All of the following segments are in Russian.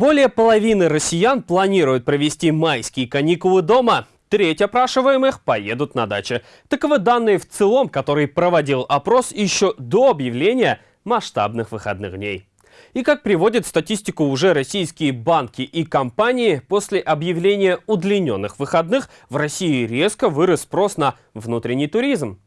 Более половины россиян планируют провести майские каникулы дома. Треть опрашиваемых поедут на даче. Таковы данные в целом, который проводил опрос еще до объявления масштабных выходных дней. И как приводят статистику уже российские банки и компании, после объявления удлиненных выходных в России резко вырос спрос на внутренний туризм.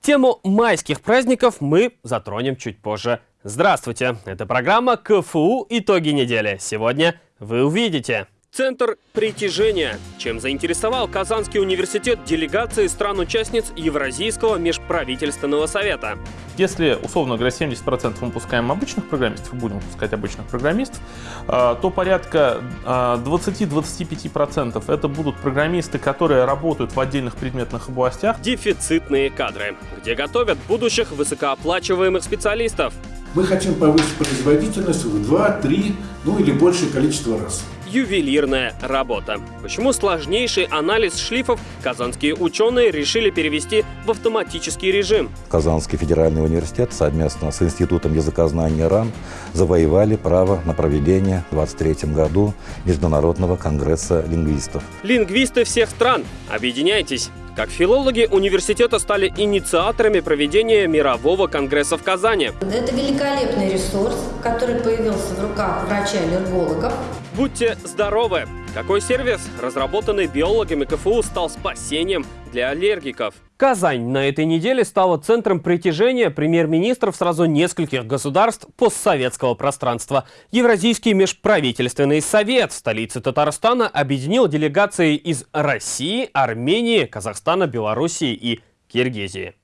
Тему майских праздников мы затронем чуть позже. Здравствуйте, это программа КФУ «Итоги недели». Сегодня вы увидите... Центр притяжения. Чем заинтересовал Казанский университет делегации стран-участниц Евразийского межправительственного совета? Если, условно говоря, 70% мы пускаем обычных программистов, будем пускать обычных программистов, а, то порядка 20-25% это будут программисты, которые работают в отдельных предметных областях. Дефицитные кадры, где готовят будущих высокооплачиваемых специалистов. Мы хотим повысить производительность в 2-3, ну или большее количество раз ювелирная работа. Почему сложнейший анализ шлифов казанские ученые решили перевести в автоматический режим? Казанский федеральный университет совместно с Институтом языкознания РАН завоевали право на проведение в 2023 году Международного конгресса лингвистов. Лингвисты всех стран, объединяйтесь! Как филологи университета стали инициаторами проведения мирового конгресса в Казани. Это великолепный ресурс, который появился в руках врача-аллергологов. Будьте здоровы! Какой сервис, разработанный биологами КФУ, стал спасением для аллергиков? Казань на этой неделе стала центром притяжения премьер-министров сразу нескольких государств постсоветского пространства. Евразийский межправительственный совет в столице Татарстана объединил делегации из России, Армении, Казахстана, Белоруссии и Киргизии.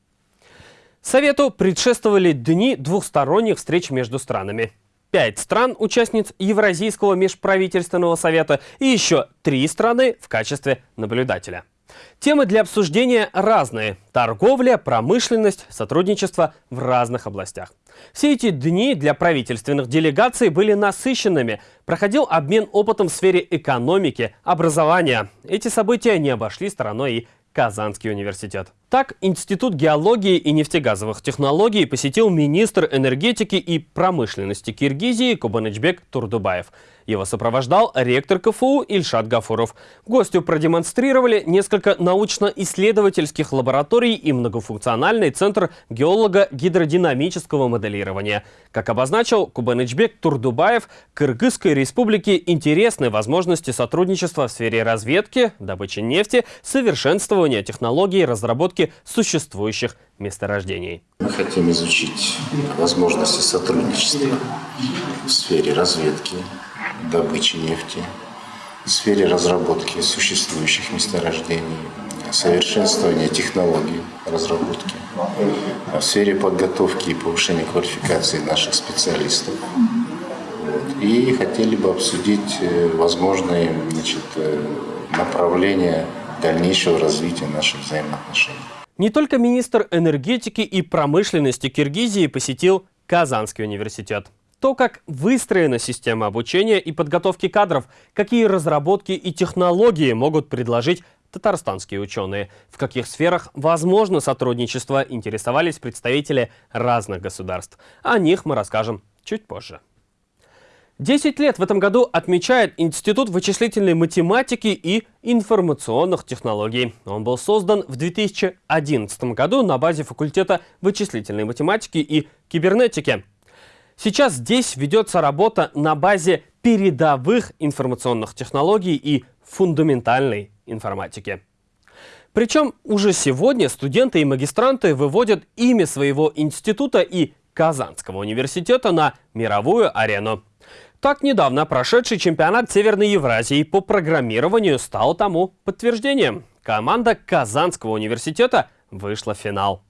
Совету предшествовали дни двухсторонних встреч между странами пять стран, участниц Евразийского межправительственного совета и еще три страны в качестве наблюдателя. Темы для обсуждения разные – торговля, промышленность, сотрудничество в разных областях. Все эти дни для правительственных делегаций были насыщенными. Проходил обмен опытом в сфере экономики, образования. Эти события не обошли стороной и Казанский университет. Так, Институт геологии и нефтегазовых технологий посетил министр энергетики и промышленности Киргизии Кубанычбек Турдубаев. Его сопровождал ректор КФУ Ильшат Гафуров. Гостю продемонстрировали несколько научно-исследовательских лабораторий и многофункциональный центр геолого-гидродинамического моделирования. Как обозначил Кубанычбек Турдубаев, Кыргызской республике интересны возможности сотрудничества в сфере разведки, добычи нефти, совершенствования технологий разработки существующих месторождений. Мы хотим изучить возможности сотрудничества в сфере разведки, добычи нефти, в сфере разработки существующих месторождений, совершенствования технологий разработки, в сфере подготовки и повышения квалификации наших специалистов. И хотели бы обсудить э, возможные значит, э, направления дальнейшего развития наших взаимоотношений. Не только министр энергетики и промышленности Киргизии посетил Казанский университет то, как выстроена система обучения и подготовки кадров, какие разработки и технологии могут предложить татарстанские ученые, в каких сферах возможно сотрудничество, интересовались представители разных государств. О них мы расскажем чуть позже. 10 лет в этом году отмечает Институт вычислительной математики и информационных технологий. Он был создан в 2011 году на базе факультета вычислительной математики и кибернетики. Сейчас здесь ведется работа на базе передовых информационных технологий и фундаментальной информатики. Причем уже сегодня студенты и магистранты выводят имя своего института и Казанского университета на мировую арену. Так недавно прошедший чемпионат Северной Евразии по программированию стал тому подтверждением. Команда Казанского университета вышла в финал.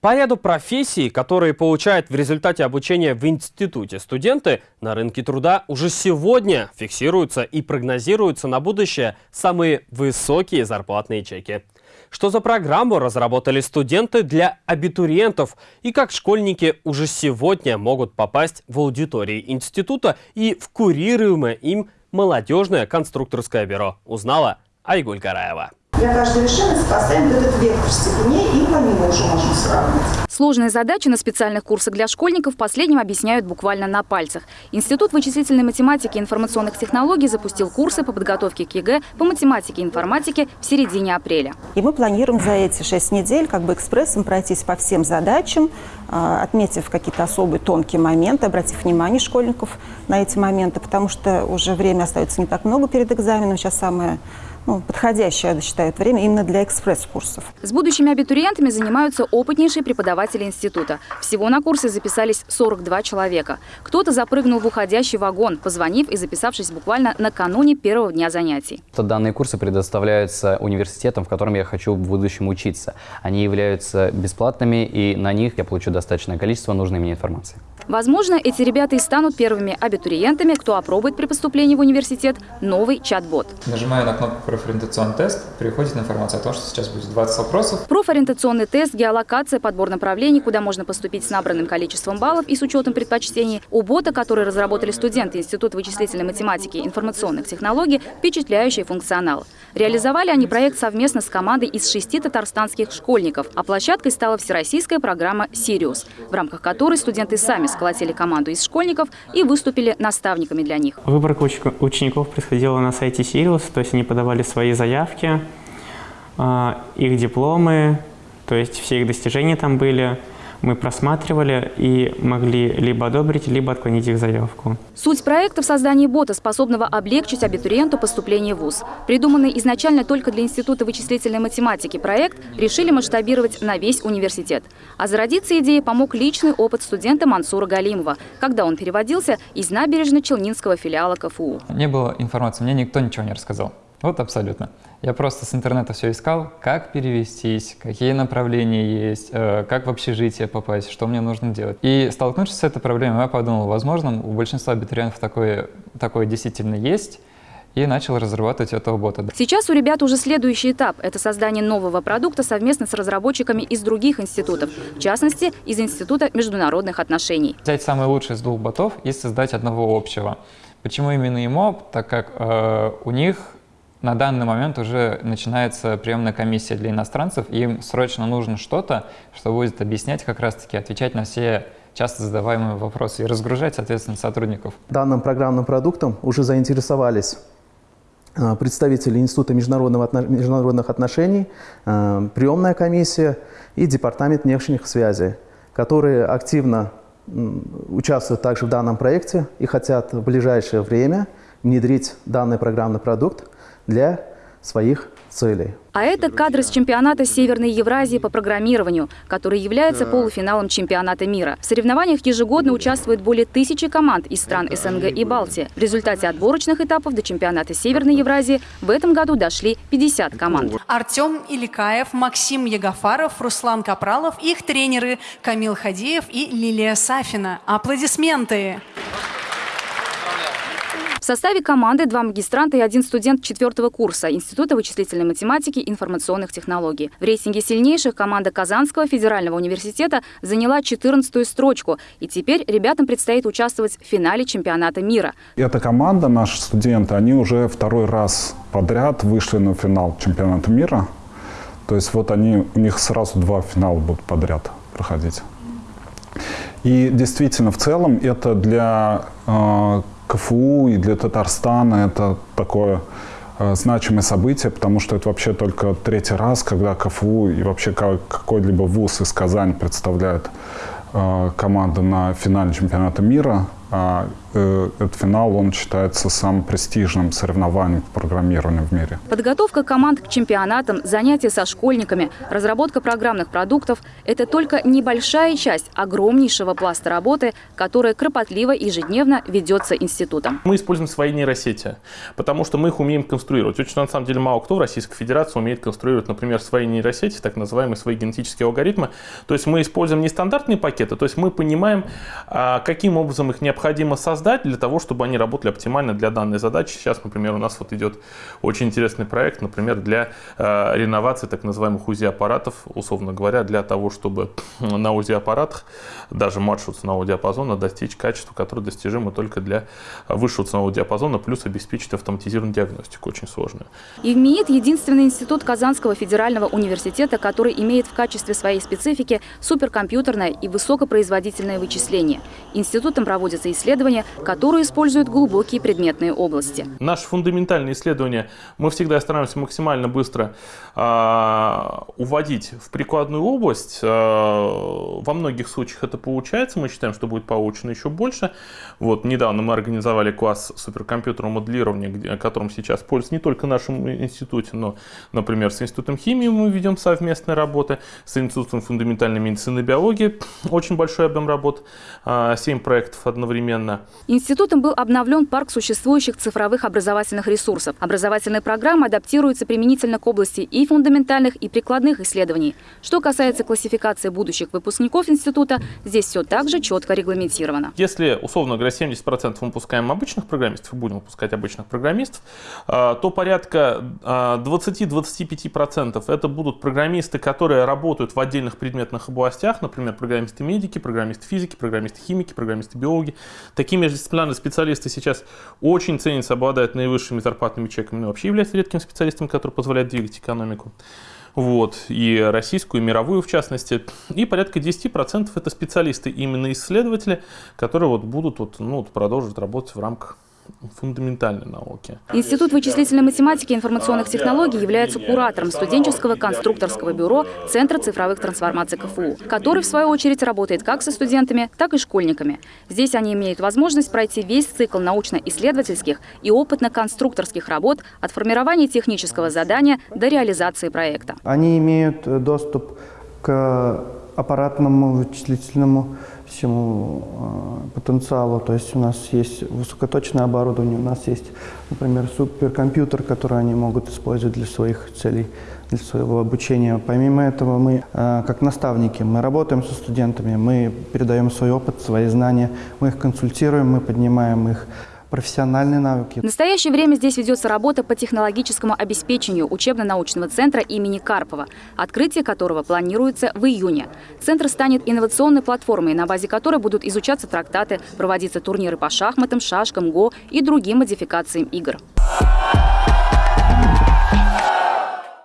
По ряду профессий, которые получают в результате обучения в институте студенты, на рынке труда уже сегодня фиксируются и прогнозируются на будущее самые высокие зарплатные чеки. Что за программу разработали студенты для абитуриентов и как школьники уже сегодня могут попасть в аудитории института и в курируемое им молодежное конструкторское бюро, узнала Айгуль Караева. Для каждой вершины сопоставим вот этот вектор степеней и по нему уже можем сравнивать. Сложные задачи на специальных курсах для школьников в последнем объясняют буквально на пальцах. Институт вычислительной математики и информационных технологий запустил курсы по подготовке к ЕГЭ по математике и информатике в середине апреля. И мы планируем за эти шесть недель как бы экспрессом пройтись по всем задачам, а, отметив какие-то особые тонкие моменты, обратив внимание школьников на эти моменты, потому что уже время остается не так много перед экзаменом. Сейчас самое ну, подходящее, я считаю, время именно для экспресс-курсов. С будущими абитуриентами занимаются опытнейшие преподаватели института. Всего на курсы записались 42 человека. Кто-то запрыгнул в уходящий вагон, позвонив и записавшись буквально накануне первого дня занятий. Данные курсы предоставляются университетом, в котором я хочу в будущем учиться. Они являются бесплатными, и на них я получу достаточное количество нужной мне информации. Возможно, эти ребята и станут первыми абитуриентами, кто опробует при поступлении в университет новый чат-бот. Нажимаю на кнопку «Профориентационный тест», приходит информация о том, что сейчас будет 20 вопросов. Профориентационный тест, геолокация, подбор направлений, куда можно поступить с набранным количеством баллов и с учетом предпочтений. У бота, который разработали студенты Института вычислительной математики и информационных технологий, впечатляющий функционал. Реализовали они проект совместно с командой из шести татарстанских школьников, а площадкой стала всероссийская программа «Сириус», в рамках которой студенты сами сколотили команду из школьников и выступили наставниками для них. Выборка учеников происходила на сайте «Сириус», то есть они подавали свои заявки, а, их дипломы, то есть все их достижения там были – мы просматривали и могли либо одобрить, либо отклонить их заявку. Суть проекта в создании бота, способного облегчить абитуриенту поступление в ВУЗ. Придуманный изначально только для Института вычислительной математики проект решили масштабировать на весь университет. А зародиться идее помог личный опыт студента Мансура Галимова, когда он переводился из набережно-Челнинского филиала КФУ. Не было информации, мне никто ничего не рассказал. Вот абсолютно. Я просто с интернета все искал, как перевестись, какие направления есть, э, как в общежитие попасть, что мне нужно делать. И столкнувшись с этой проблемой, я подумал, возможно, у большинства абитуриентов такое, такое действительно есть, и начал разрабатывать этого бота. Сейчас у ребят уже следующий этап – это создание нового продукта совместно с разработчиками из других институтов, в частности, из Института международных отношений. Взять самый лучший из двух ботов и создать одного общего. Почему именно ему? Так как э, у них на данный момент уже начинается приемная комиссия для иностранцев, им срочно нужно что-то, что будет объяснять как раз-таки, отвечать на все часто задаваемые вопросы и разгружать, соответственно, сотрудников. Данным программным продуктом уже заинтересовались а, представители Института международных отношений, а, приемная комиссия и Департамент внешних связей, которые активно участвуют также в данном проекте и хотят в ближайшее время внедрить данный программный продукт для своих целей. А это кадры с чемпионата Северной Евразии по программированию, который является полуфиналом чемпионата мира. В соревнованиях ежегодно участвует более тысячи команд из стран СНГ и Балтии. В результате отборочных этапов до чемпионата Северной Евразии в этом году дошли 50 команд. Артем Иликаев, Максим Ягофаров, Руслан Капралов, их тренеры Камил Хадеев и Лилия Сафина. Аплодисменты! В составе команды два магистранта и один студент четвертого курса Института вычислительной математики и информационных технологий. В рейтинге сильнейших команда Казанского федерального университета заняла 14-ю строчку. И теперь ребятам предстоит участвовать в финале чемпионата мира. Эта команда, наши студенты, они уже второй раз подряд вышли на финал чемпионата мира. То есть вот они, у них сразу два финала будут подряд проходить. И действительно, в целом это для э, КФУ и для Татарстана это такое э, значимое событие, потому что это вообще только третий раз, когда КФУ и вообще какой-либо вуз из Казани представляет э, команду на финале чемпионата мира. Э, этот финал, он считается самым престижным соревнованием по программированию в мире. Подготовка команд к чемпионатам, занятия со школьниками, разработка программных продуктов – это только небольшая часть огромнейшего пласта работы, которая кропотливо и ежедневно ведется институтом. Мы используем свои нейросети, потому что мы их умеем конструировать. Очень, на самом деле, мало кто в Российской Федерации умеет конструировать, например, свои нейросети, так называемые свои генетические алгоритмы. То есть мы используем нестандартные пакеты, то есть мы понимаем, а, каким образом их необходимо создать, создать для того, чтобы они работали оптимально для данной задачи. Сейчас, например, у нас вот идет очень интересный проект, например, для э, реновации так называемых УЗИ-аппаратов, условно говоря, для того, чтобы на УЗИ-аппаратах, даже младшего ценового диапазона, достичь качества, которое достижимо только для высшего ценового диапазона, плюс обеспечить автоматизированную диагностику, очень сложную. ИВМИИТ – единственный институт Казанского федерального университета, который имеет в качестве своей специфики суперкомпьютерное и высокопроизводительное вычисление. Институтом проводятся исследования, которые используют глубокие предметные области. Наши фундаментальные исследования мы всегда стараемся максимально быстро э, уводить в прикладную область. Э, во многих случаях это получается. Мы считаем, что будет получено еще больше. Вот недавно мы организовали класс суперкомпьютерного моделирования, о котором сейчас пользуется не только в нашем институте, но, например, с Институтом химии мы ведем совместные работы, с Институтом фундаментальной медицины и биологии очень большой объем работ, 7 а, проектов одновременно. Институтом был обновлен парк существующих цифровых образовательных ресурсов. Образовательные программы адаптируются применительно к области и фундаментальных, и прикладных исследований. Что касается классификации будущих выпускников института, здесь все также четко регламентировано. Если, условно говоря, 70% мы выпускаем обычных программистов и будем выпускать обычных программистов, а, то порядка 20-25% а, это будут программисты, которые работают в отдельных предметных областях, например, программисты-медики, программисты-физики, программисты-химики, программисты-биологи. Такие междисциплинарные специалисты сейчас очень ценятся, обладают наивысшими зарплатными чеками, но вообще являются редким специалистом, который позволяет двигать экономику. Вот, и российскую, и мировую в частности. И порядка 10% это специалисты, именно исследователи, которые вот будут вот, ну, вот продолжить работать в рамках фундаментальной науки. Институт вычислительной математики и информационных технологий является куратором студенческого конструкторского бюро Центра цифровых трансформаций КФУ, который, в свою очередь, работает как со студентами, так и школьниками. Здесь они имеют возможность пройти весь цикл научно-исследовательских и опытно-конструкторских работ от формирования технического задания до реализации проекта. Они имеют доступ к аппаратному вычислительному всему э, потенциалу. То есть у нас есть высокоточное оборудование, у нас есть, например, суперкомпьютер, который они могут использовать для своих целей, для своего обучения. Помимо этого, мы, э, как наставники, мы работаем со студентами, мы передаем свой опыт, свои знания, мы их консультируем, мы поднимаем их профессиональные навыки. В настоящее время здесь ведется работа по технологическому обеспечению учебно-научного центра имени Карпова, открытие которого планируется в июне. Центр станет инновационной платформой, на базе которой будут изучаться трактаты, проводиться турниры по шахматам, шашкам, го и другим модификациям игр.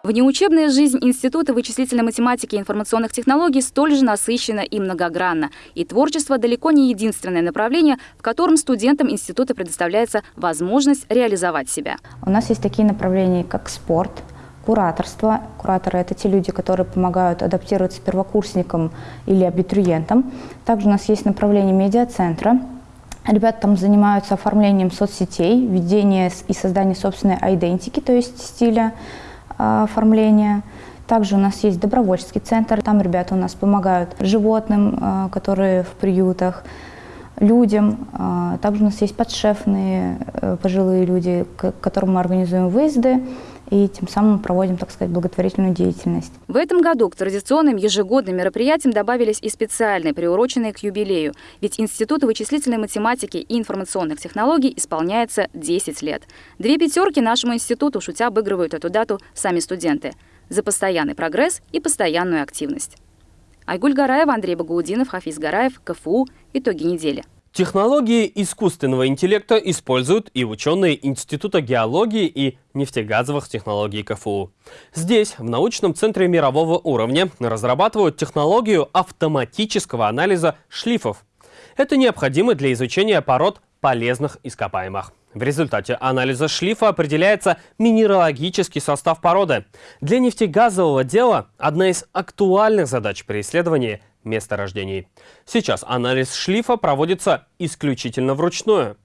Внеучебная жизнь Института вычислительной математики и информационных технологий столь же насыщена и многогранна. И творчество далеко не единственное направление, в котором студентам института предоставляется возможность реализовать себя. У нас есть такие направления, как спорт, кураторство. Кураторы – это те люди, которые помогают адаптироваться первокурсникам или абитуриентам. Также у нас есть направление медиацентра. Ребята там занимаются оформлением соцсетей, ведением и созданием собственной идентики, то есть стиля, оформления. Также у нас есть добровольческий центр, там ребята у нас помогают животным, а, которые в приютах, людям. А, также у нас есть подшефные э, пожилые люди, к которым мы организуем выезды и тем самым проводим, так сказать, благотворительную деятельность. В этом году к традиционным ежегодным мероприятиям добавились и специальные, приуроченные к юбилею. Ведь Институту вычислительной математики и информационных технологий исполняется 10 лет. Две пятерки нашему институту, шутя, обыгрывают эту дату сами студенты. За постоянный прогресс и постоянную активность. Айгуль Гараева, Андрей Багаудинов, Хафиз Гараев, КФУ. Итоги недели. Технологии искусственного интеллекта используют и ученые Института геологии и нефтегазовых технологий КФУ. Здесь, в научном центре мирового уровня, разрабатывают технологию автоматического анализа шлифов. Это необходимо для изучения пород полезных ископаемых. В результате анализа шлифа определяется минералогический состав породы. Для нефтегазового дела одна из актуальных задач при исследовании месторождений. Сейчас анализ шлифа проводится исключительно вручную.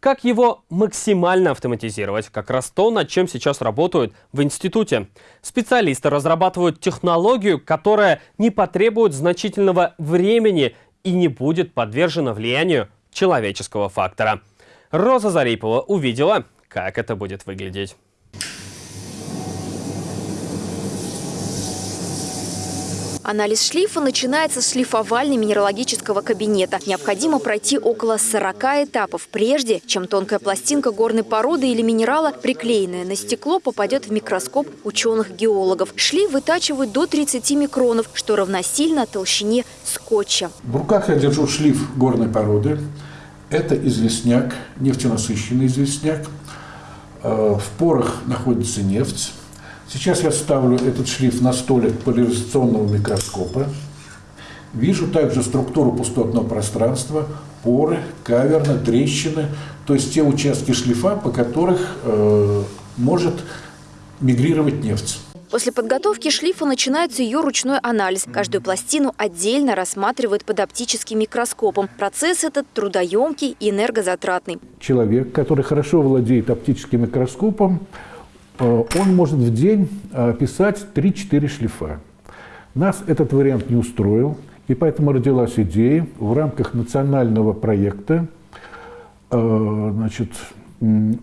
Как его максимально автоматизировать? Как раз то, над чем сейчас работают в институте. Специалисты разрабатывают технологию, которая не потребует значительного времени и не будет подвержена влиянию человеческого фактора. Роза Зарипова увидела, как это будет выглядеть. Анализ шлифа начинается с шлифовально-минералогического кабинета. Необходимо пройти около 40 этапов, прежде чем тонкая пластинка горной породы или минерала, приклеенная на стекло, попадет в микроскоп ученых-геологов. Шлиф вытачивают до 30 микронов, что равносильно толщине скотча. В руках я держу шлиф горной породы. Это известняк, нефтенасыщенный известняк. Э, в порах находится нефть. Сейчас я ставлю этот шлиф на столик поляризационного микроскопа. Вижу также структуру пустотного пространства, поры, каверны, трещины, то есть те участки шлифа, по которых э, может мигрировать нефть. После подготовки шлифа начинается ее ручной анализ. Каждую пластину отдельно рассматривают под оптическим микроскопом. Процесс этот трудоемкий и энергозатратный. Человек, который хорошо владеет оптическим микроскопом, он может в день э, писать 3-4 шлифа. Нас этот вариант не устроил, и поэтому родилась идея в рамках национального проекта э, значит,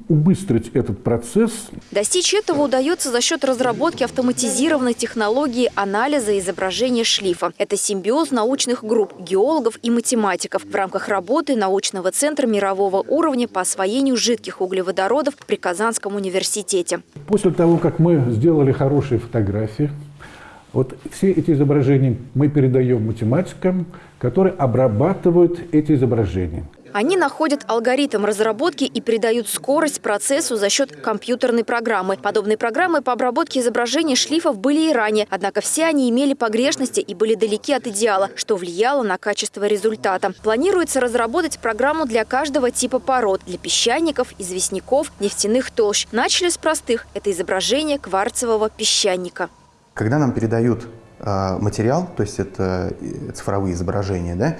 убыстрить этот процесс. Достичь этого удается за счет разработки автоматизированной технологии анализа изображения шлифа. Это симбиоз научных групп, геологов и математиков в рамках работы научного центра мирового уровня по освоению жидких углеводородов при Казанском университете. После того, как мы сделали хорошие фотографии, вот все эти изображения мы передаем математикам, которые обрабатывают эти изображения. Они находят алгоритм разработки и придают скорость процессу за счет компьютерной программы. Подобные программы по обработке изображений шлифов были и ранее, однако все они имели погрешности и были далеки от идеала, что влияло на качество результата. Планируется разработать программу для каждого типа пород – для песчаников, известняков, нефтяных толщ. Начали с простых – это изображение кварцевого песчаника. Когда нам передают э, материал, то есть это э, цифровые изображения, да, а,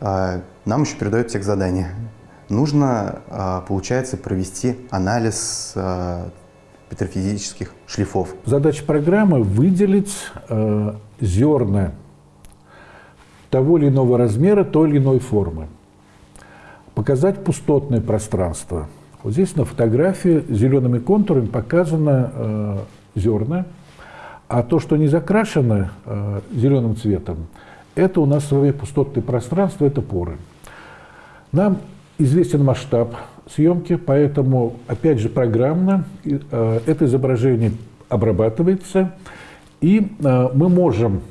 нам еще передают текст задания. Нужно, а, получается, провести анализ а, петрофизических шлифов. Задача программы – выделить зерна того или иного размера, той или иной формы. Показать пустотное пространство. Вот здесь на фотографии зелеными контурами показано зерна, а то, что не закрашено зеленым цветом, это у нас с вами пустотное пространство, это поры. Нам известен масштаб съемки, поэтому, опять же, программно э, это изображение обрабатывается, и э, мы можем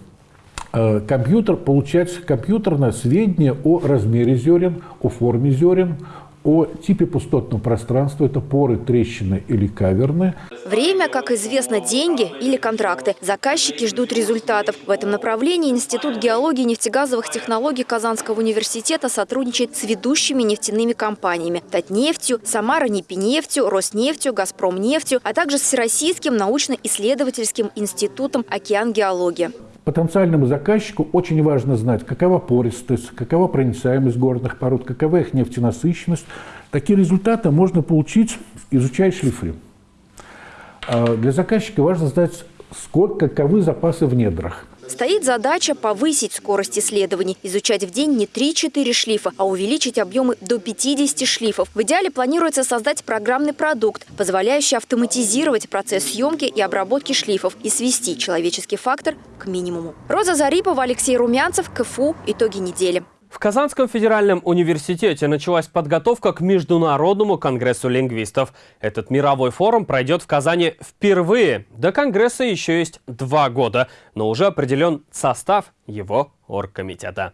э, компьютер получать компьютерное сведения о размере зерен, о форме зерен, о типе пустотного пространства, это поры, трещины или каверны. Время, как известно, деньги или контракты. Заказчики ждут результатов. В этом направлении Институт геологии и нефтегазовых технологий Казанского университета сотрудничает с ведущими нефтяными компаниями Татнефтью, Самара Непинефтью, Роснефтью, Газпромнефтью, а также с Всероссийским научно-исследовательским институтом «Океан геология». Потенциальному заказчику очень важно знать, какова пористость, какова проницаемость горных пород, какова их нефтенасыщенность. Такие результаты можно получить, изучая шлифы. А для заказчика важно знать, сколько, каковы запасы в недрах. Стоит задача повысить скорость исследований, изучать в день не 3-4 шлифа, а увеличить объемы до 50 шлифов. В идеале планируется создать программный продукт, позволяющий автоматизировать процесс съемки и обработки шлифов и свести человеческий фактор к минимуму. Роза Зарипова, Алексей Румянцев, КФУ. Итоги недели. В Казанском федеральном университете началась подготовка к Международному конгрессу лингвистов. Этот мировой форум пройдет в Казани впервые. До конгресса еще есть два года, но уже определен состав его оргкомитета.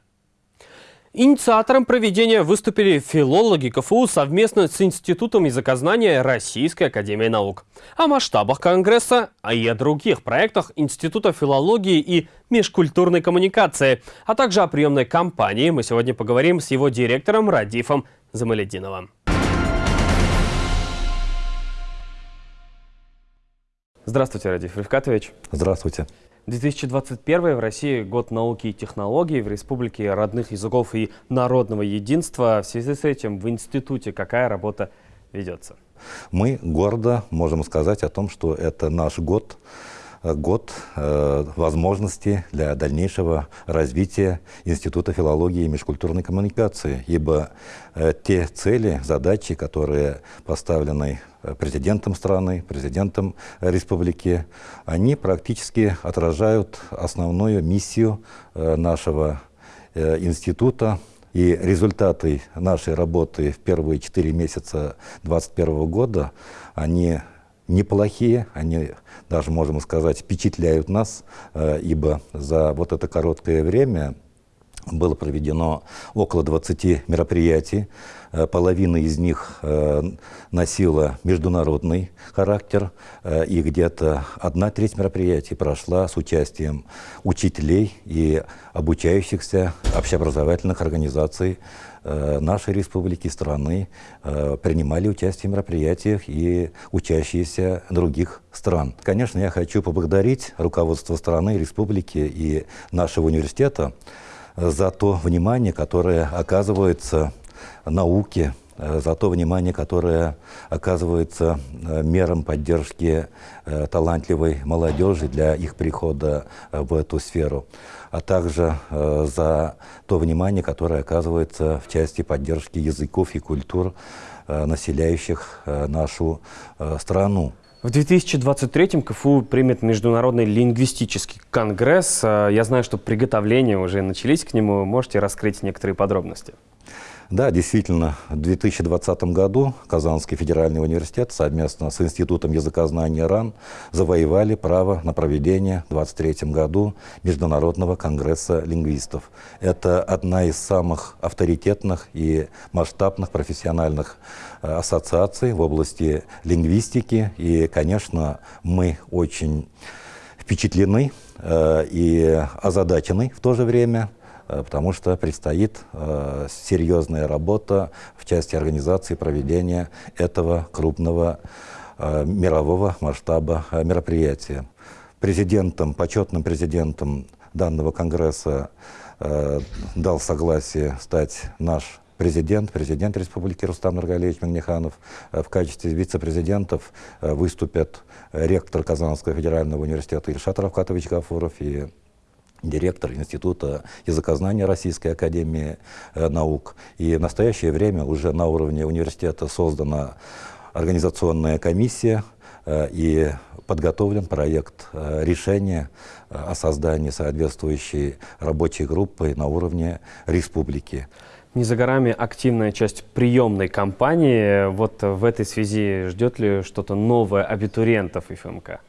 Инициатором проведения выступили филологи КФУ совместно с Институтом языкознания Российской Академии Наук. О масштабах Конгресса, а и о других проектах Института филологии и межкультурной коммуникации, а также о приемной кампании мы сегодня поговорим с его директором Радифом Замалединовым. Здравствуйте, Радиф Рифкатович. Здравствуйте. 2021 в России год науки и технологий в Республике родных языков и народного единства. В связи с этим в институте какая работа ведется? Мы гордо можем сказать о том, что это наш год год э, возможностей для дальнейшего развития Института филологии и межкультурной коммуникации, ибо э, те цели, задачи, которые поставлены э, президентом страны, президентом республики, они практически отражают основную миссию э, нашего э, института, и результаты нашей работы в первые четыре месяца 2021 года, они неплохие, они даже, можем сказать, впечатляют нас, э, ибо за вот это короткое время было проведено около 20 мероприятий. Э, половина из них э, носила международный характер, и где-то одна треть мероприятий прошла с участием учителей и обучающихся общеобразовательных организаций Э, нашей республики, страны э, принимали участие в мероприятиях и учащиеся других стран. Конечно, я хочу поблагодарить руководство страны, республики и нашего университета э, за то внимание, которое оказывается науке, за то внимание, которое оказывается мерам поддержки талантливой молодежи для их прихода в эту сферу а также э, за то внимание, которое оказывается в части поддержки языков и культур, э, населяющих э, нашу страну. В 2023-м КФУ примет Международный лингвистический конгресс. Я знаю, что приготовления уже начались к нему. Можете раскрыть некоторые подробности? Да, действительно, в 2020 году Казанский федеральный университет совместно с Институтом языкознания РАН завоевали право на проведение в 2023 году Международного конгресса лингвистов. Это одна из самых авторитетных и масштабных профессиональных э, ассоциаций в области лингвистики. И, конечно, мы очень впечатлены э, и озадачены в то же время – потому что предстоит э, серьезная работа в части организации проведения этого крупного э, мирового масштаба мероприятия. Президентом, почетным президентом данного конгресса дал согласие стать наш президент, президент республики Рустам Нургалевич Магниханов. В качестве вице-президентов выступят ректор Казанского федерального университета Ильшат Равкатович Гафуров и директор Института языкознания Российской Академии э, Наук. И в настоящее время уже на уровне университета создана организационная комиссия э, и подготовлен проект э, решения о создании соответствующей рабочей группы на уровне республики. Не за горами активная часть приемной кампании. Вот в этой связи ждет ли что-то новое абитуриентов ФМК?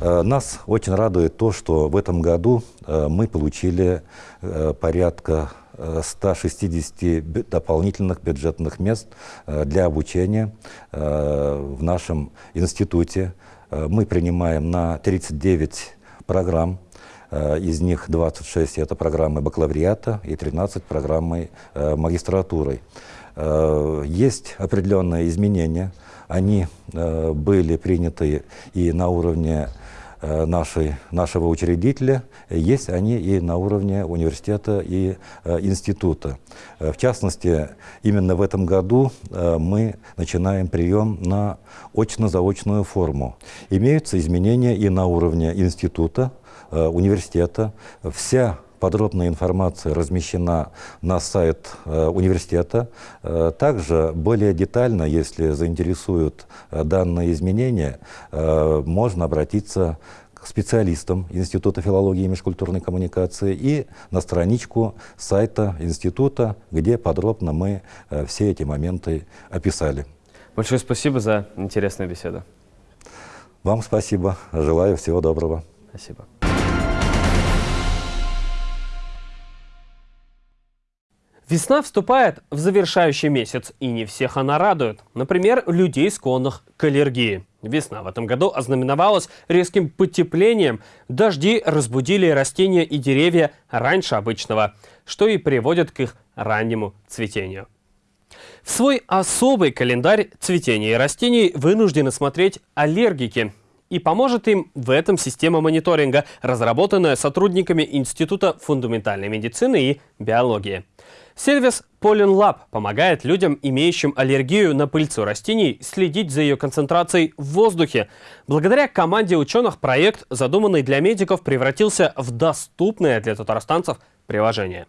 Э, нас очень радует то, что в этом году э, мы получили э, порядка 160 дополнительных бюджетных мест для обучения в нашем институте. Мы принимаем на 39 программ, из них 26 это программы бакалавриата и 13 программы магистратуры. Есть определенные изменения, они были приняты и на уровне Э, нашей, нашего учредителя, есть они и на уровне университета и э, института. Э, в частности, именно в этом году мы начинаем прием на очно-заочную форму. Имеются изменения и на уровне института, университета. Вся Подробная информация размещена на сайт э, университета. Э, также более детально, если заинтересуют э, данные изменения, можно обратиться к специалистам Института филологии и межкультурной коммуникации и на страничку сайта института, где подробно мы все эти моменты описали. Большое спасибо за интересную беседу. Вам спасибо. Желаю всего доброго. Спасибо. Весна вступает в завершающий месяц, и не всех она радует. Например, людей, склонных к аллергии. Весна в этом году ознаменовалась резким потеплением. Дожди разбудили растения и деревья раньше обычного, что и приводит к их раннему цветению. В свой особый календарь цветения растений вынуждены смотреть аллергики. И поможет им в этом система мониторинга, разработанная сотрудниками Института фундаментальной медицины и биологии. Сервис Pollen Lab помогает людям, имеющим аллергию на пыльцу растений, следить за ее концентрацией в воздухе. Благодаря команде ученых проект, задуманный для медиков, превратился в доступное для татарстанцев приложение.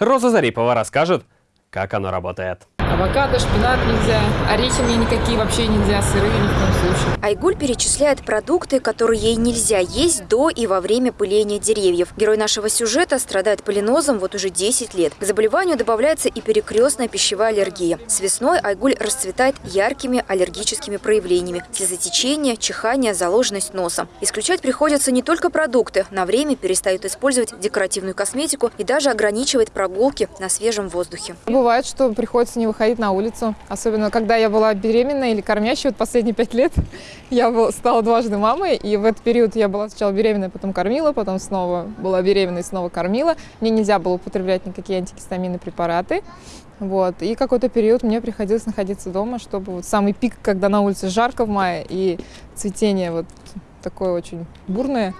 Роза Зарипова расскажет, как оно работает. Авокадо, шпинат нельзя, орехи мне никакие вообще нельзя, сырые ни в коем случае. Айгуль перечисляет продукты, которые ей нельзя есть до и во время пыления деревьев. Герой нашего сюжета страдает полинозом вот уже 10 лет. К заболеванию добавляется и перекрестная пищевая аллергия. С весной Айгуль расцветает яркими аллергическими проявлениями. Слезотечение, чихание, заложенность носа. Исключать приходится не только продукты. На время перестают использовать декоративную косметику и даже ограничивает прогулки на свежем воздухе. Бывает, что приходится не выходить на улицу. Особенно, когда я была беременна или кормящей. Вот последние пять лет я стала дважды мамой. И в этот период я была сначала беременная, потом кормила, потом снова была беременной, снова кормила. Мне нельзя было употреблять никакие антигистаминные препараты. Вот. И какой-то период мне приходилось находиться дома, чтобы вот самый пик, когда на улице жарко в мае и цветение вот такое очень бурное,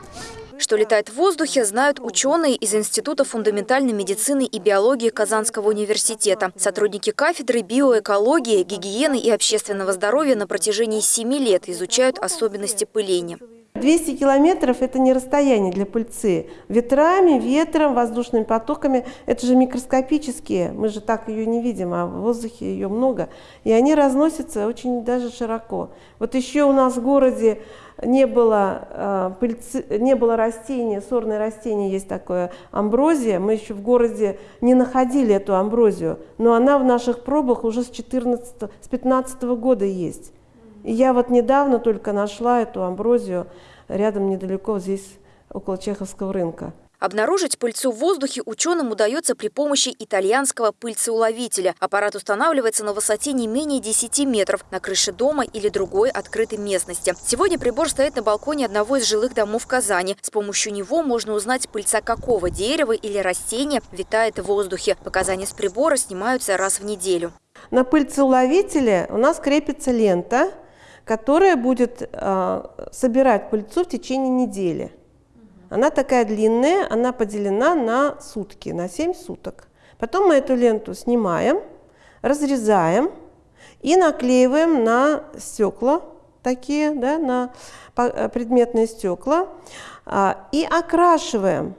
что летает в воздухе, знают ученые из Института фундаментальной медицины и биологии Казанского университета. Сотрудники кафедры биоэкологии, гигиены и общественного здоровья на протяжении семи лет изучают особенности пыления. 200 километров – это не расстояние для пыльцы. Ветрами, ветром, воздушными потоками – это же микроскопические. Мы же так ее не видим, а в воздухе ее много. И они разносятся очень даже широко. Вот еще у нас в городе не было, э, пыльцы, не было растения, сорное растение есть такое, амброзия. Мы еще в городе не находили эту амброзию, но она в наших пробах уже с, 14, с 15 года есть. И я вот недавно только нашла эту амброзию рядом недалеко здесь, около Чеховского рынка. Обнаружить пыльцу в воздухе ученым удается при помощи итальянского пыльцеуловителя. Аппарат устанавливается на высоте не менее 10 метров на крыше дома или другой открытой местности. Сегодня прибор стоит на балконе одного из жилых домов Казани. С помощью него можно узнать, пыльца какого дерева или растения витает в воздухе. Показания с прибора снимаются раз в неделю. На пыльцеуловителе у нас крепится лента, которая будет э, собирать пыльцу в течение недели. Она такая длинная, она поделена на сутки, на 7 суток. Потом мы эту ленту снимаем, разрезаем и наклеиваем на стекла такие, да, на э, предметные стекла а, и окрашиваем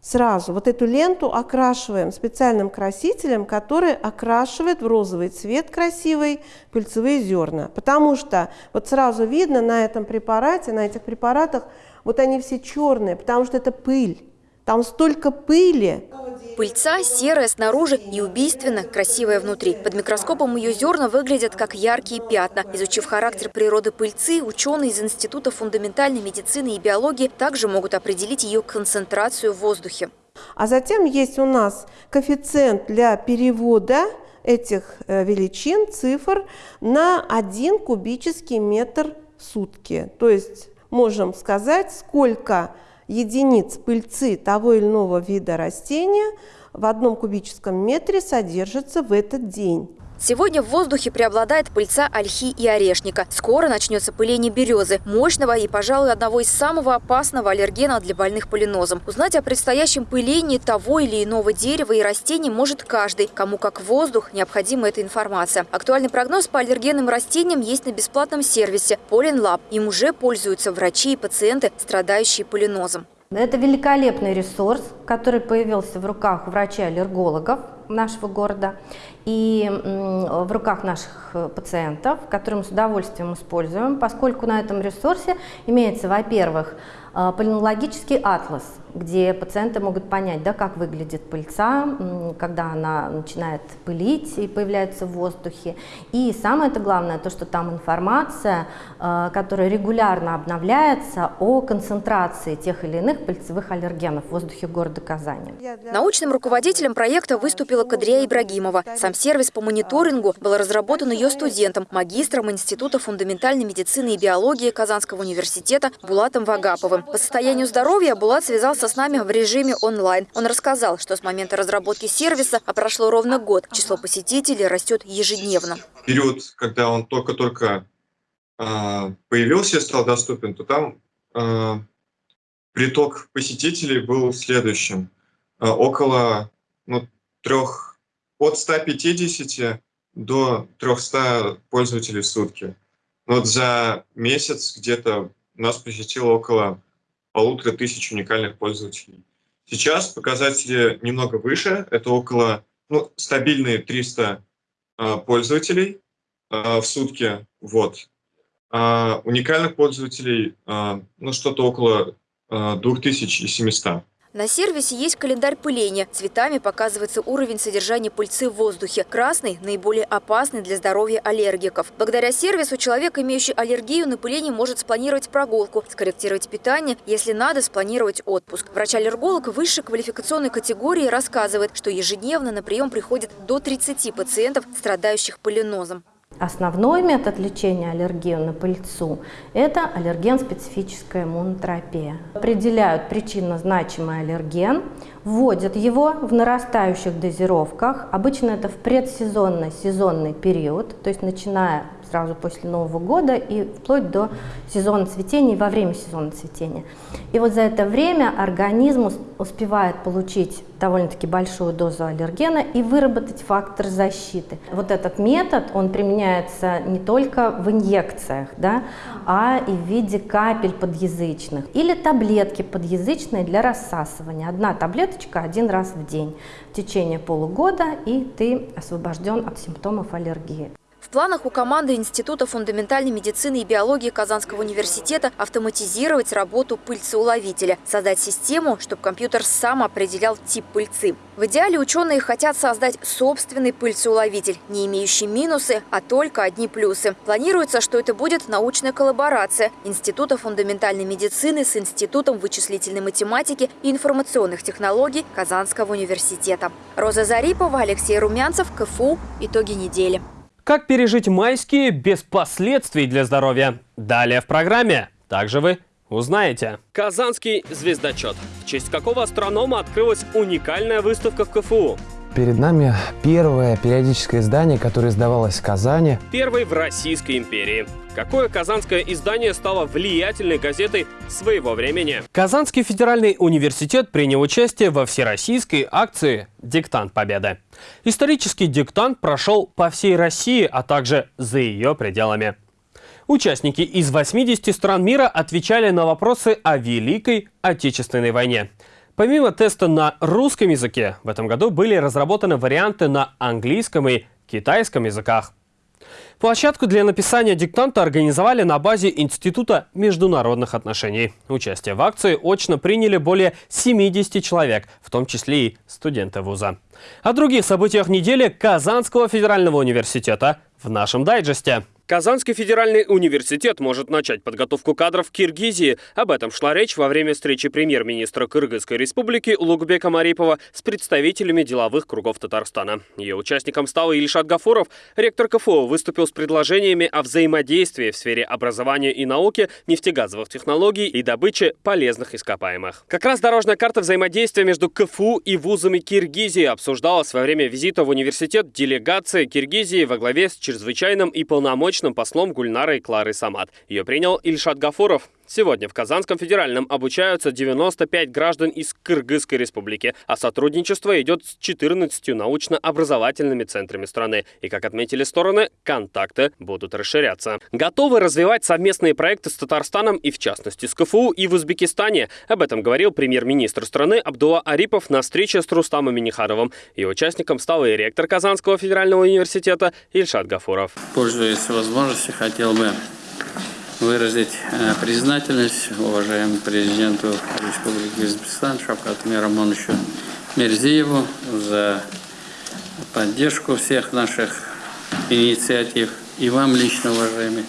сразу. Вот эту ленту окрашиваем специальным красителем, который окрашивает в розовый цвет красивый пыльцевые зерна. Потому что вот сразу видно на этом препарате, на этих препаратах вот они все черные, потому что это пыль. Там столько пыли. Пыльца серая снаружи и убийственно красивая внутри. Под микроскопом ее зерна выглядят как яркие пятна. Изучив характер природы пыльцы, ученые из Института фундаментальной медицины и биологии также могут определить ее концентрацию в воздухе. А затем есть у нас коэффициент для перевода этих э, величин, цифр на 1 кубический метр в сутки. То есть можем сказать, сколько единиц пыльцы того или иного вида растения в одном кубическом метре содержится в этот день. Сегодня в воздухе преобладает пыльца ольхи и орешника. Скоро начнется пыление березы, мощного и, пожалуй, одного из самого опасного аллергена для больных полинозом. Узнать о предстоящем пылении того или иного дерева и растений может каждый. Кому как воздух, необходима эта информация. Актуальный прогноз по аллергенным растениям есть на бесплатном сервисе Pollen Lab. Им уже пользуются врачи и пациенты, страдающие полинозом. Это великолепный ресурс, который появился в руках врачей-аллергологов нашего города и в руках наших э, пациентов, которые мы с удовольствием используем, поскольку на этом ресурсе имеется, во-первых, полинологический атлас, где пациенты могут понять, да, как выглядит пыльца, когда она начинает пылить и появляется в воздухе. И самое это главное, то, что там информация, э, которая регулярно обновляется о концентрации тех или иных пыльцевых аллергенов в воздухе города Казани. Научным руководителем проекта выступила Кадрия Ибрагимова. Сам сервис по мониторингу был разработан ее студентом, магистром Института фундаментальной медицины и биологии Казанского университета Булатом Вагаповым. По состоянию здоровья Булат связался с нами в режиме онлайн. Он рассказал, что с момента разработки сервиса, а прошло ровно год, число посетителей растет ежедневно. Период, когда он только-только появился и стал доступен, то там приток посетителей был следующим. Около ну, трех, от 150 до 300 пользователей в сутки. Вот за месяц где-то нас посетило около полутора тысяч уникальных пользователей. Сейчас показатели немного выше, это около ну, стабильные 300 э, пользователей э, в сутки. Вот. А уникальных пользователей э, ну, что-то около э, 2700. На сервисе есть календарь пыления. Цветами показывается уровень содержания пыльцы в воздухе. Красный – наиболее опасный для здоровья аллергиков. Благодаря сервису человек, имеющий аллергию на пыление, может спланировать прогулку, скорректировать питание, если надо, спланировать отпуск. Врач-аллерголог высшей квалификационной категории рассказывает, что ежедневно на прием приходит до 30 пациентов, страдающих полинозом. Основной метод лечения аллергии на пыльцу – это аллерген-специфическая иммунотерапия. Определяют причинно значимый аллерген, вводят его в нарастающих дозировках. Обычно это в предсезонный сезонный период, то есть начиная сразу после Нового года и вплоть до сезона цветения и во время сезона цветения. И вот за это время организм успевает получить довольно-таки большую дозу аллергена и выработать фактор защиты. Вот этот метод, он применяется не только в инъекциях, да, а и в виде капель подъязычных или таблетки подъязычные для рассасывания. Одна таблеточка один раз в день в течение полугода, и ты освобожден от симптомов аллергии. В планах у команды Института фундаментальной медицины и биологии Казанского университета автоматизировать работу пыльцеуловителя, создать систему, чтобы компьютер сам определял тип пыльцы. В идеале ученые хотят создать собственный пыльцеуловитель, не имеющий минусы, а только одни плюсы. Планируется, что это будет научная коллаборация Института фундаментальной медицины с Институтом вычислительной математики и информационных технологий Казанского университета. Роза Зарипова, Алексей Румянцев, КФУ. Итоги недели. Как пережить майские без последствий для здоровья? Далее в программе. Также вы узнаете. Казанский звездочет. В честь какого астронома открылась уникальная выставка в КФУ? Перед нами первое периодическое издание, которое издавалось в Казани. Первый в Российской империи. Какое казанское издание стало влиятельной газетой своего времени? Казанский федеральный университет принял участие во всероссийской акции «Диктант Победы». Исторический диктант прошел по всей России, а также за ее пределами. Участники из 80 стран мира отвечали на вопросы о Великой Отечественной войне – Помимо теста на русском языке, в этом году были разработаны варианты на английском и китайском языках. Площадку для написания диктанта организовали на базе Института международных отношений. Участие в акции очно приняли более 70 человек, в том числе и студенты вуза. О других событиях недели Казанского федерального университета в нашем дайджесте. Казанский федеральный университет может начать подготовку кадров в Киргизии. Об этом шла речь во время встречи премьер-министра Кыргызской республики Лугбека Марипова с представителями деловых кругов Татарстана. Ее участником стал Ильшат Гафуров. Ректор КФУ выступил с предложениями о взаимодействии в сфере образования и науки, нефтегазовых технологий и добычи полезных ископаемых. Как раз дорожная карта взаимодействия между КФУ и вузами Киргизии обсуждалась во время визита в университет делегации Киргизии во главе с чрезвычайным и полномочным научным послом Гульнарой Клары Самат. Ее принял Ильшат Гафуров. Сегодня в Казанском федеральном обучаются 95 граждан из Кыргызской республики, а сотрудничество идет с 14 научно-образовательными центрами страны. И, как отметили стороны, контакты будут расширяться. Готовы развивать совместные проекты с Татарстаном и, в частности, с КФУ и в Узбекистане. Об этом говорил премьер-министр страны Абдула Арипов на встрече с Рустамом Минихаровым. Ее участником стал и ректор Казанского федерального университета Ильшат Гафуров. Пользуясь возможностью, хотел бы выразить э, признательность уважаемому президенту Республики Узбекистан Шавкату Мирамоновичу Мерзиеву за поддержку всех наших инициатив. И вам лично, уважаемый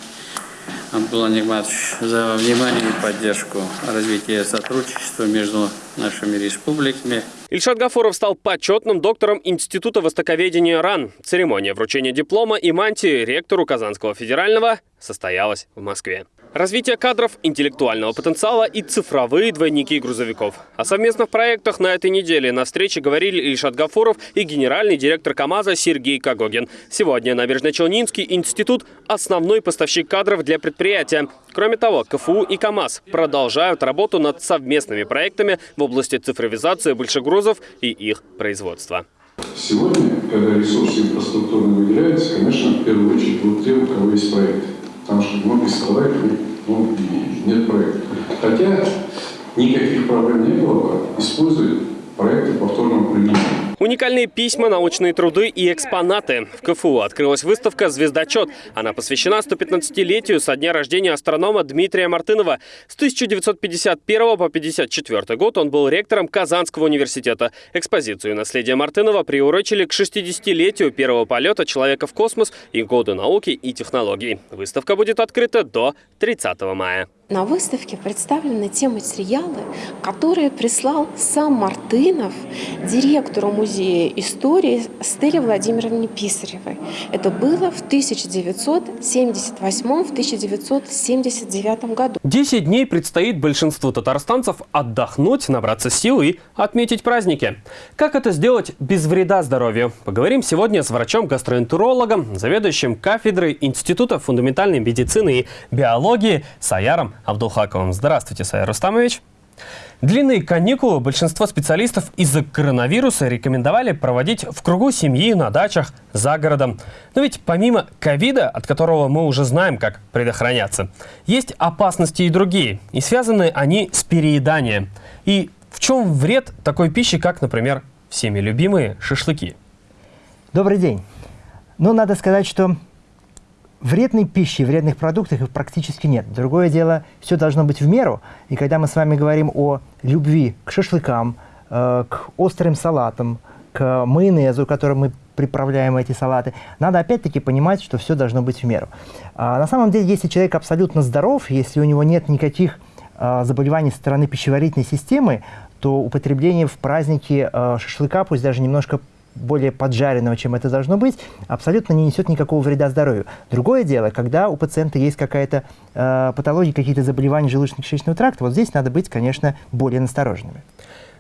Абдулла Нигматович, за внимание и поддержку развития сотрудничества между нашими республиками. Ильшат Гафуров стал почетным доктором Института востоковедения РАН. Церемония вручения диплома и мантии ректору Казанского федерального состоялась в Москве. Развитие кадров, интеллектуального потенциала и цифровые двойники грузовиков. О совместных проектах на этой неделе на встрече говорили Ильшат Гафуров и генеральный директор КАМАЗа Сергей Кагогин. Сегодня Набережно-Челнинский институт – основной поставщик кадров для предприятия. Кроме того, КФУ и КАМАЗ продолжают работу над совместными проектами в области цифровизации большегрузов и их производства. Сегодня, когда ресурсы инфраструктурно выделяются, конечно, в первую очередь будут те, у кого есть проекты. Потому что многие сказали, ну, нет проекта. Хотя никаких проблем не было, используют проекты повторного применения. Уникальные письма, научные труды и экспонаты. В КФУ открылась выставка «Звездочет». Она посвящена 115-летию со дня рождения астронома Дмитрия Мартынова. С 1951 по 1954 год он был ректором Казанского университета. Экспозицию наследия Мартынова приурочили к 60-летию первого полета человека в космос и году науки и технологий. Выставка будет открыта до 30 мая. На выставке представлены те материалы, которые прислал сам Мартынов директору музея истории Стелле Владимировне Писаревой. Это было в 1978-1979 году. Десять дней предстоит большинству татарстанцев отдохнуть, набраться сил и отметить праздники. Как это сделать без вреда здоровью? Поговорим сегодня с врачом-гастроэнтерологом, заведующим кафедрой Института фундаментальной медицины и биологии Саяром Абдулхаковым. Здравствуйте, Сайер Рустамович. Длинные каникулы большинство специалистов из-за коронавируса рекомендовали проводить в кругу семьи, на дачах, за городом. Но ведь помимо ковида, от которого мы уже знаем, как предохраняться, есть опасности и другие. И связаны они с перееданием. И в чем вред такой пищи, как, например, всеми любимые шашлыки? Добрый день. Ну, надо сказать, что вредной пищи, вредных продуктов их практически нет. Другое дело, все должно быть в меру. И когда мы с вами говорим о любви к шашлыкам, э, к острым салатам, к майонезу, которым мы приправляем эти салаты, надо опять-таки понимать, что все должно быть в меру. А на самом деле, если человек абсолютно здоров, если у него нет никаких э, заболеваний со стороны пищеварительной системы, то употребление в празднике э, шашлыка, пусть даже немножко более поджаренного, чем это должно быть, абсолютно не несет никакого вреда здоровью. Другое дело, когда у пациента есть какая-то э, патология, какие-то заболевания желудочно-кишечного тракта, вот здесь надо быть, конечно, более настороженными.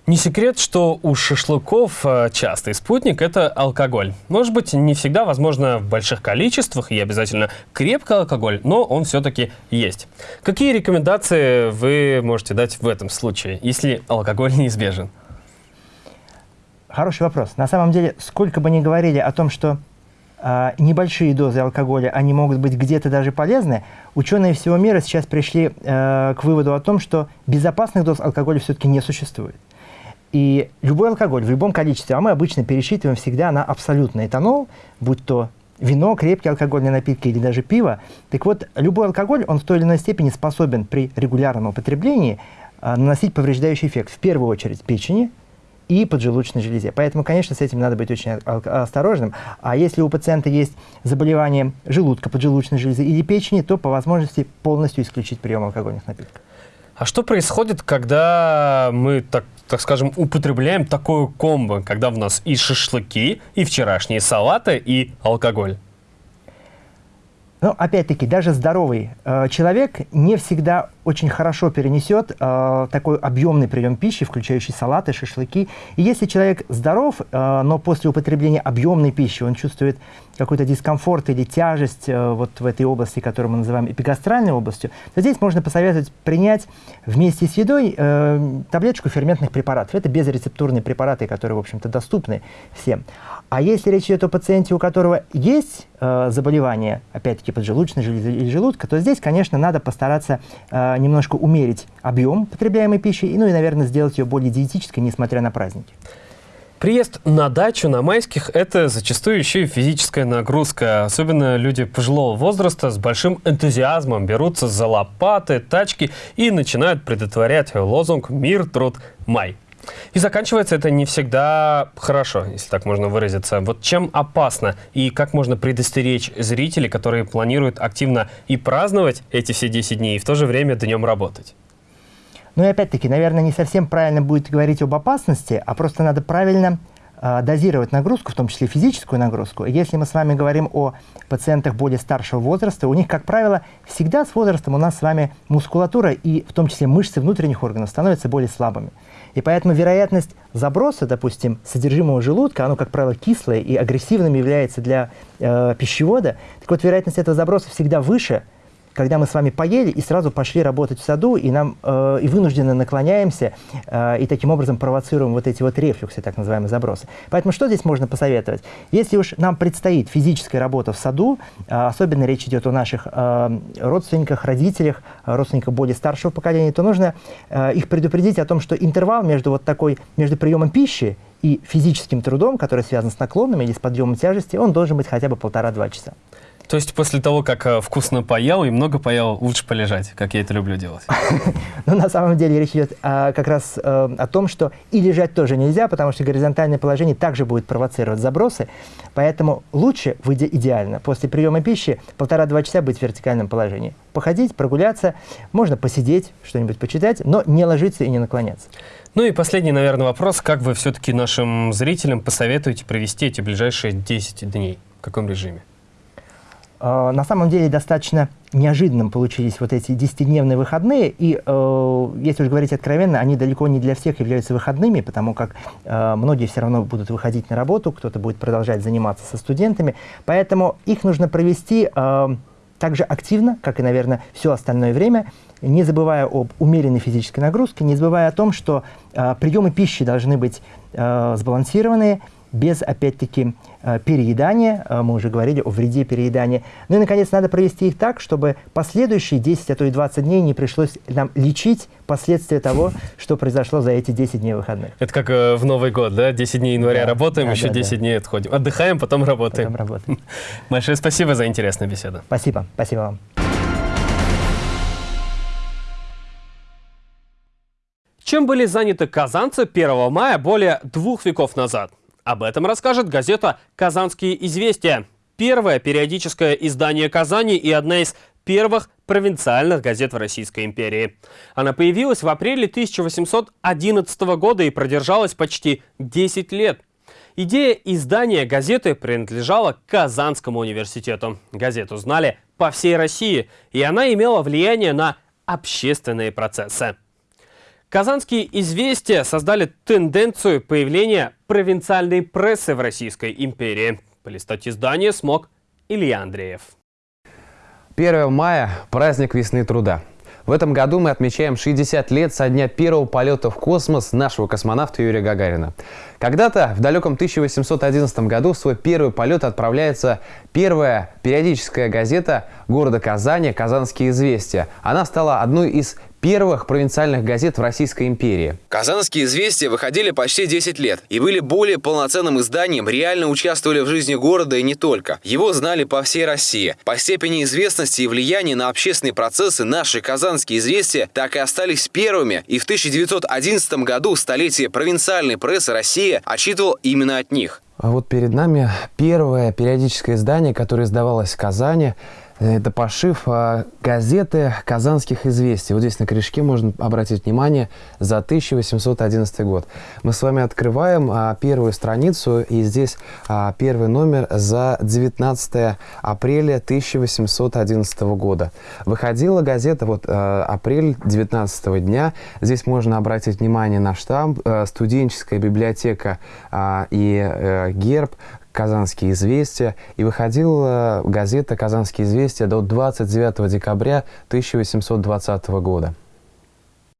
Не секрет, что у шашлыков э, частый спутник – это алкоголь. Может быть, не всегда, возможно, в больших количествах и обязательно крепкий алкоголь, но он все-таки есть. Какие рекомендации вы можете дать в этом случае, если алкоголь неизбежен? Хороший вопрос. На самом деле, сколько бы ни говорили о том, что э, небольшие дозы алкоголя, они могут быть где-то даже полезны, ученые всего мира сейчас пришли э, к выводу о том, что безопасных доз алкоголя все-таки не существует. И любой алкоголь в любом количестве, а мы обычно пересчитываем всегда на абсолютный этанол, будь то вино, крепкие алкогольные напитки или даже пиво. Так вот, любой алкоголь, он в той или иной степени способен при регулярном употреблении э, наносить повреждающий эффект, в первую очередь печени, и поджелудочной железе. Поэтому, конечно, с этим надо быть очень осторожным. А если у пациента есть заболевание желудка, поджелудочной железы или печени, то по возможности полностью исключить прием алкогольных напитков. А что происходит, когда мы, так, так скажем, употребляем такое комбо, когда у нас и шашлыки, и вчерашние салаты, и алкоголь? Но опять-таки, даже здоровый э, человек не всегда очень хорошо перенесет э, такой объемный прием пищи, включающий салаты, шашлыки. И если человек здоров, э, но после употребления объемной пищи он чувствует какой-то дискомфорт или тяжесть э, вот в этой области, которую мы называем эпигастральной областью, то здесь можно посоветовать принять вместе с едой э, таблеточку ферментных препаратов. Это безрецептурные препараты, которые, в общем-то, доступны всем. А если речь идет о пациенте, у которого есть э, заболевание, опять-таки поджелудочной железы или желудка, то здесь, конечно, надо постараться э, немножко умерить объем потребляемой пищи, ну и, наверное, сделать ее более диетической, несмотря на праздники. Приезд на дачу на майских – это зачастую еще и физическая нагрузка. Особенно люди пожилого возраста с большим энтузиазмом берутся за лопаты, тачки и начинают предотварять лозунг «Мир, труд, май». И заканчивается это не всегда хорошо, если так можно выразиться. Вот чем опасно и как можно предостеречь зрителей, которые планируют активно и праздновать эти все 10 дней, и в то же время днем работать? Ну и опять-таки, наверное, не совсем правильно будет говорить об опасности, а просто надо правильно э, дозировать нагрузку, в том числе физическую нагрузку. Если мы с вами говорим о пациентах более старшего возраста, у них, как правило, всегда с возрастом у нас с вами мускулатура и в том числе мышцы внутренних органов становятся более слабыми. И поэтому вероятность заброса, допустим, содержимого желудка, оно, как правило, кислое и агрессивным является для э, пищевода, так вот вероятность этого заброса всегда выше, когда мы с вами поели и сразу пошли работать в саду, и нам э, и вынужденно наклоняемся, э, и таким образом провоцируем вот эти вот рефлюксы, так называемые забросы. Поэтому что здесь можно посоветовать? Если уж нам предстоит физическая работа в саду, э, особенно речь идет о наших э, родственниках, родителях, родственниках более старшего поколения, то нужно э, их предупредить о том, что интервал между вот такой, между приемом пищи и физическим трудом, который связан с наклонами или с подъемом тяжести, он должен быть хотя бы полтора-два часа. То есть после того, как э, вкусно поел и много поел, лучше полежать, как я это люблю делать? Ну, на самом деле речь идет а, как раз а, о том, что и лежать тоже нельзя, потому что горизонтальное положение также будет провоцировать забросы. Поэтому лучше, выйдя идеально, после приема пищи полтора-два часа быть в вертикальном положении. Походить, прогуляться, можно посидеть, что-нибудь почитать, но не ложиться и не наклоняться. Ну и последний, наверное, вопрос. Как вы все-таки нашим зрителям посоветуете провести эти ближайшие 10 дней? В каком режиме? А, на самом деле достаточно неожиданным получились вот эти 10-дневные выходные, и, э, если уж говорить откровенно, они далеко не для всех являются выходными, потому как э, многие все равно будут выходить на работу, кто-то будет продолжать заниматься со студентами, поэтому их нужно провести э, так же активно, как и, наверное, все остальное время, не забывая об умеренной физической нагрузке, не забывая о том, что э, приемы пищи должны быть э, сбалансированные, без, опять-таки, э, переедания. Э, мы уже говорили о вреде переедания. Ну и, наконец, надо провести их так, чтобы последующие 10, а то и 20 дней не пришлось нам лечить последствия того, что произошло за эти 10 дней выходных. Это как э, в Новый год, да? 10 дней января да, работаем, да, еще да, 10 да. дней отходим. Отдыхаем, потом работаем. Потом работаем. Большое спасибо за интересную беседу. Спасибо. Спасибо вам. Чем были заняты казанцы 1 мая более двух веков назад? Об этом расскажет газета «Казанские известия». Первое периодическое издание Казани и одна из первых провинциальных газет в Российской империи. Она появилась в апреле 1811 года и продержалась почти 10 лет. Идея издания газеты принадлежала Казанскому университету. Газету знали по всей России, и она имела влияние на общественные процессы. Казанские известия создали тенденцию появления провинциальной прессы в Российской империи. Полистать издание смог Илья Андреев. 1 мая – праздник весны труда. В этом году мы отмечаем 60 лет со дня первого полета в космос нашего космонавта Юрия Гагарина. Когда-то, в далеком 1811 году, в свой первый полет отправляется первая периодическая газета города Казани «Казанские известия». Она стала одной из первых провинциальных газет в Российской империи. Казанские известия выходили почти 10 лет и были более полноценным изданием, реально участвовали в жизни города и не только. Его знали по всей России. По степени известности и влияния на общественные процессы наши казанские известия так и остались первыми, и в 1911 году столетие провинциальной прессы России отчитывал именно от них. А вот перед нами первое периодическое издание, которое издавалось в Казани – это пошив а, газеты «Казанских известий». Вот здесь на корешке можно обратить внимание за 1811 год. Мы с вами открываем а, первую страницу, и здесь а, первый номер за 19 апреля 1811 года. Выходила газета вот апрель 19 дня. Здесь можно обратить внимание на штамп «Студенческая библиотека и э, герб «Казанские известия», и выходила газета «Казанские известия» до 29 декабря 1820 года.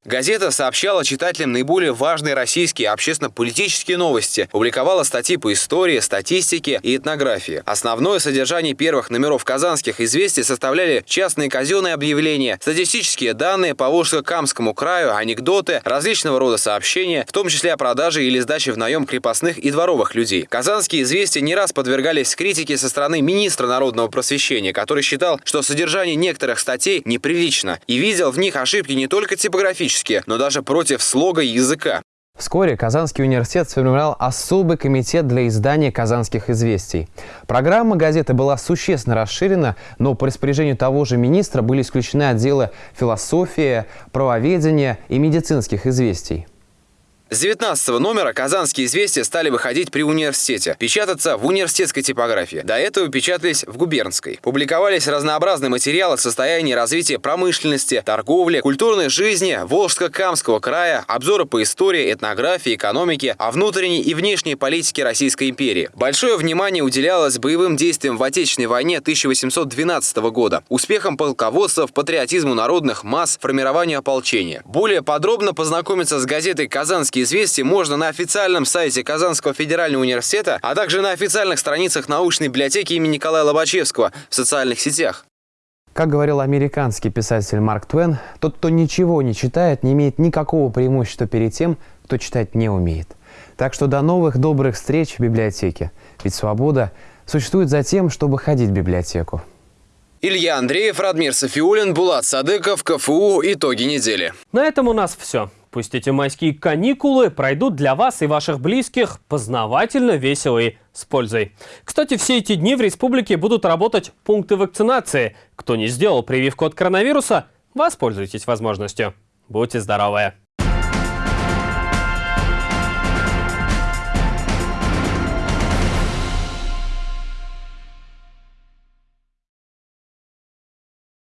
Газета сообщала читателям наиболее важные российские общественно-политические новости, публиковала статьи по истории, статистике и этнографии. Основное содержание первых номеров казанских известий составляли частные казенные объявления, статистические данные по Волжско-Камскому краю, анекдоты, различного рода сообщения, в том числе о продаже или сдаче в наем крепостных и дворовых людей. Казанские известия не раз подвергались критике со стороны министра народного просвещения, который считал, что содержание некоторых статей неприлично и видел в них ошибки не только типографические, политически, но даже против слога языка. Вскоре Казанский университет сформировал особый комитет для издания «Казанских известий». Программа газеты была существенно расширена, но по распоряжению того же министра были исключены отделы философии, правоведения и медицинских известий. С 19 номера «Казанские известия» стали выходить при университете, печататься в университетской типографии. До этого печатались в губернской. Публиковались разнообразные материалы в состоянии развития промышленности, торговли, культурной жизни Волжско-Камского края, обзоры по истории, этнографии, экономике, о внутренней и внешней политике Российской империи. Большое внимание уделялось боевым действиям в Отечественной войне 1812 года, успехам полководцев, патриотизму народных масс, формированию ополчения. Более подробно познакомиться с газетой «Казанские известия» можно на официальном сайте Казанского федерального университета, а также на официальных страницах научной библиотеки имени Николая Лобачевского в социальных сетях. Как говорил американский писатель Марк Твен, тот, кто ничего не читает, не имеет никакого преимущества перед тем, кто читать не умеет. Так что до новых добрых встреч в библиотеке. Ведь свобода существует за тем, чтобы ходить в библиотеку. Илья Андреев, Радмир Софиулин, Булат Садыков, КФУ. Итоги недели. На этом у нас все. Пусть эти майские каникулы пройдут для вас и ваших близких познавательно, весело и с пользой. Кстати, все эти дни в республике будут работать пункты вакцинации. Кто не сделал прививку от коронавируса, воспользуйтесь возможностью. Будьте здоровы!